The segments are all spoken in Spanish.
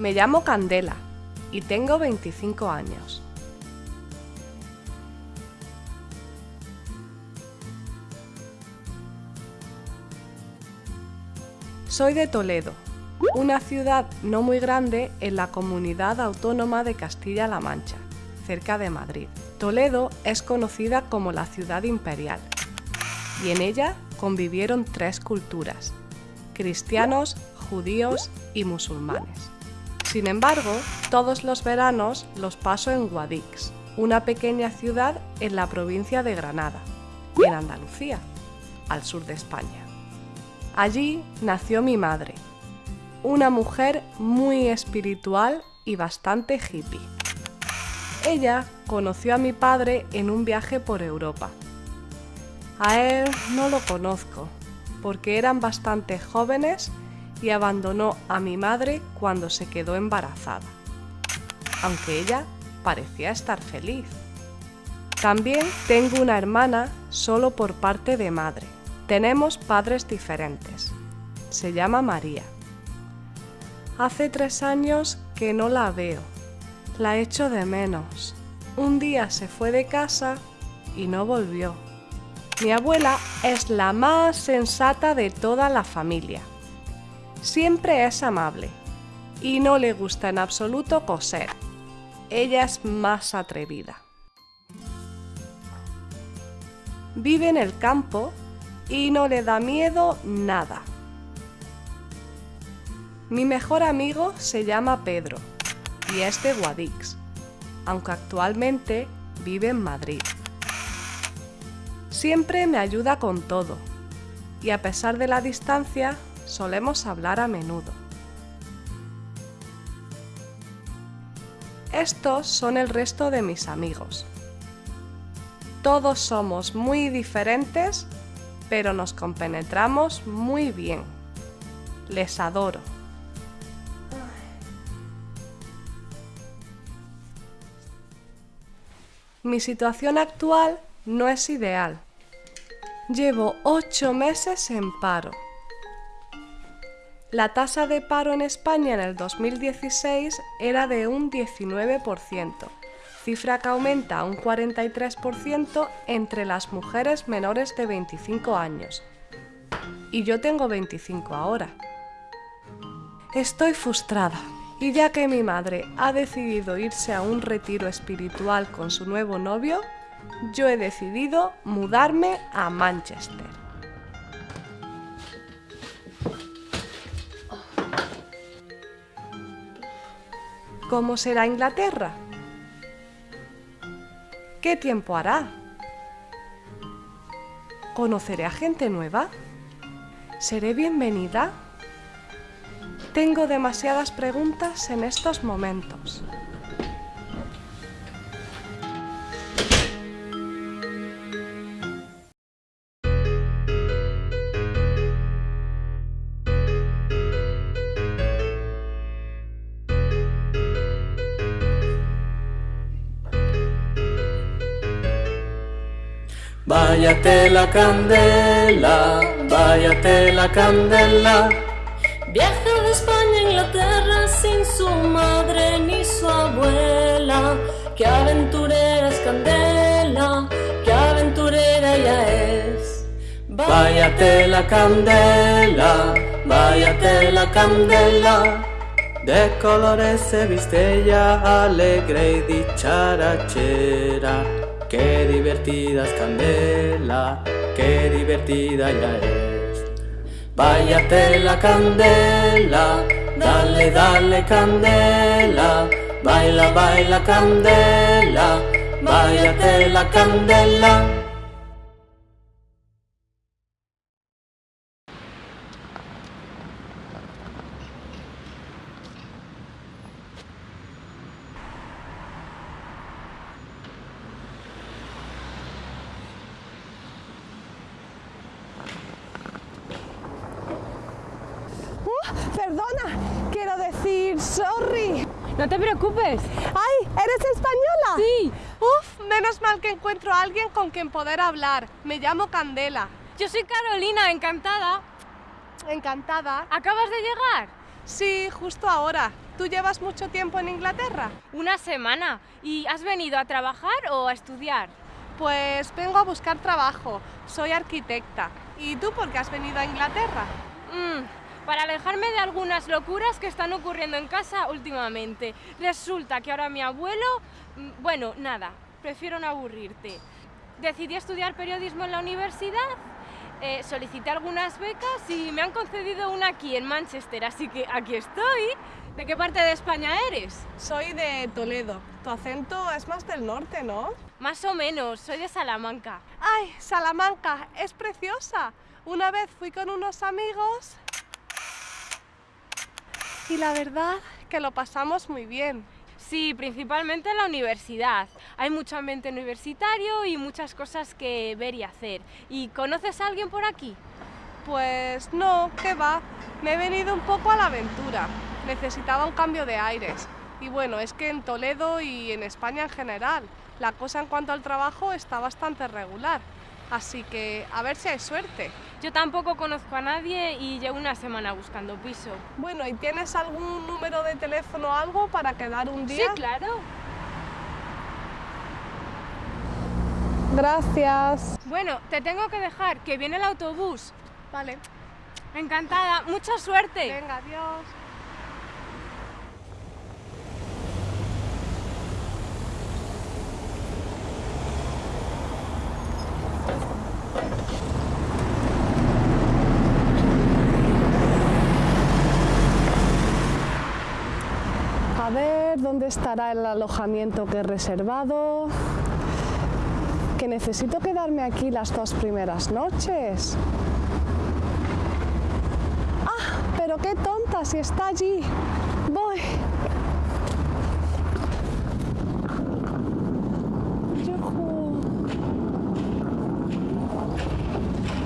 Me llamo Candela y tengo 25 años. Soy de Toledo, una ciudad no muy grande en la comunidad autónoma de Castilla-La Mancha, cerca de Madrid. Toledo es conocida como la ciudad imperial y en ella convivieron tres culturas, cristianos, judíos y musulmanes. Sin embargo, todos los veranos los paso en Guadix, una pequeña ciudad en la provincia de Granada, en Andalucía, al sur de España. Allí nació mi madre, una mujer muy espiritual y bastante hippie. Ella conoció a mi padre en un viaje por Europa. A él no lo conozco, porque eran bastante jóvenes y abandonó a mi madre cuando se quedó embarazada, aunque ella parecía estar feliz. También tengo una hermana solo por parte de madre. Tenemos padres diferentes. Se llama María. Hace tres años que no la veo. La echo de menos. Un día se fue de casa y no volvió. Mi abuela es la más sensata de toda la familia. Siempre es amable y no le gusta en absoluto coser. Ella es más atrevida. Vive en el campo y no le da miedo nada. Mi mejor amigo se llama Pedro y es de Guadix, aunque actualmente vive en Madrid. Siempre me ayuda con todo y a pesar de la distancia solemos hablar a menudo. Estos son el resto de mis amigos. Todos somos muy diferentes, pero nos compenetramos muy bien. Les adoro. Mi situación actual no es ideal. Llevo ocho meses en paro. La tasa de paro en España en el 2016 era de un 19%, cifra que aumenta a un 43% entre las mujeres menores de 25 años. Y yo tengo 25 ahora. Estoy frustrada. Y ya que mi madre ha decidido irse a un retiro espiritual con su nuevo novio, yo he decidido mudarme a Manchester. ¿Cómo será Inglaterra? ¿Qué tiempo hará? ¿Conoceré a gente nueva? ¿Seré bienvenida? Tengo demasiadas preguntas en estos momentos. Váyate la candela, váyate la candela. Viaja de España a Inglaterra sin su madre ni su abuela. Qué aventurera es Candela, qué aventurera ella es. Váyate la candela, váyate la candela. De colores se viste ella alegre y dicharachera. Qué divertida es Candela, qué divertida ella es. Váyate la candela, dale, dale candela, baila, baila candela, váyate la candela. Perdona, quiero decir sorry. No te preocupes. ¡Ay! ¿Eres española? Sí. Uf, menos mal que encuentro a alguien con quien poder hablar. Me llamo Candela. Yo soy Carolina, encantada. Encantada. ¿Acabas de llegar? Sí, justo ahora. ¿Tú llevas mucho tiempo en Inglaterra? Una semana. ¿Y has venido a trabajar o a estudiar? Pues vengo a buscar trabajo. Soy arquitecta. ¿Y tú por qué has venido a Inglaterra? Mm, para alejarme de algunas locuras que están ocurriendo en casa últimamente. Resulta que ahora mi abuelo... mm, Bueno, nada, prefiero no aburrirte. Decidí estudiar periodismo en la universidad, eh, solicité algunas becas y me han concedido una aquí en Manchester, así que aquí estoy. ¿De qué parte de España eres? Soy de Toledo. Tu acento es más del norte, ¿no? Más o menos, soy de Salamanca. ¡Ay, Salamanca! Es preciosa. Una vez fui con unos amigos y la verdad que lo pasamos muy bien. Sí, principalmente en la universidad. Hay mucho ambiente universitario y muchas cosas que ver y hacer. ¿Y conoces a alguien por aquí? Pues no, ¿qué va? Me he venido un poco a la aventura. Necesitaba un cambio de aires. Y bueno, es que en Toledo y en España en general, la cosa en cuanto al trabajo está bastante regular. Así que a ver si hay suerte. Yo tampoco conozco a nadie y llevo una semana buscando piso. Bueno, ¿y tienes algún número de teléfono o algo para quedar un día? Sí, claro. Gracias. Bueno, te tengo que dejar, que viene el autobús. Vale. Encantada, mucha suerte. Venga, adiós. A ver, ¿dónde estará el alojamiento que he reservado? Que necesito quedarme aquí las dos primeras noches. ¡Ah! Pero qué tonta, si está allí. Voy.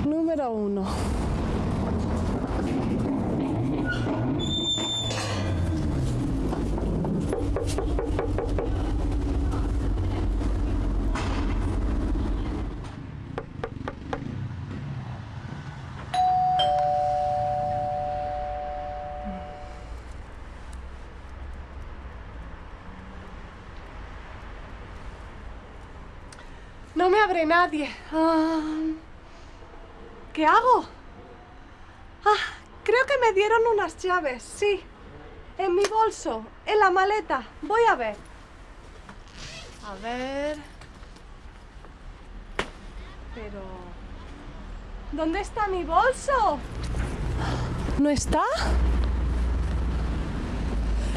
Número uno. No me abre nadie. Ah, ¿Qué hago? Ah, creo que me dieron unas llaves, sí. En mi bolso, en la maleta. Voy a ver. A ver. Pero... ¿Dónde está mi bolso? ¿No está?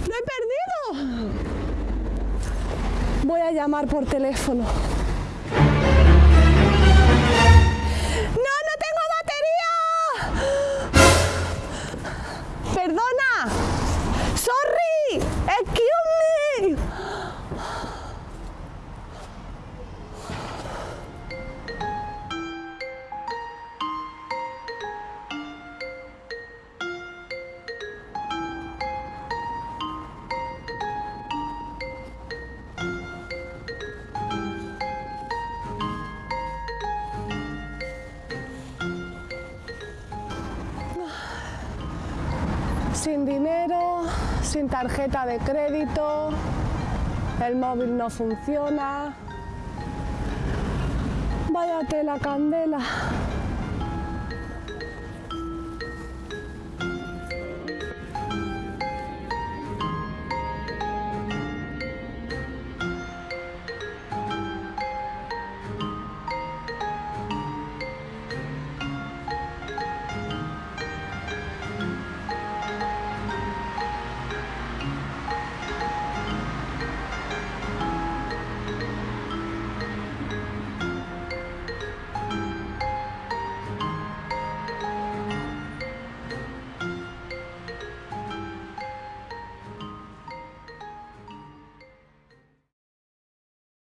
¡Lo he perdido! Voy a llamar por teléfono. ¡No, no tengo batería! ¡Perdona! Sin dinero, sin tarjeta de crédito, el móvil no funciona. Váyate la candela.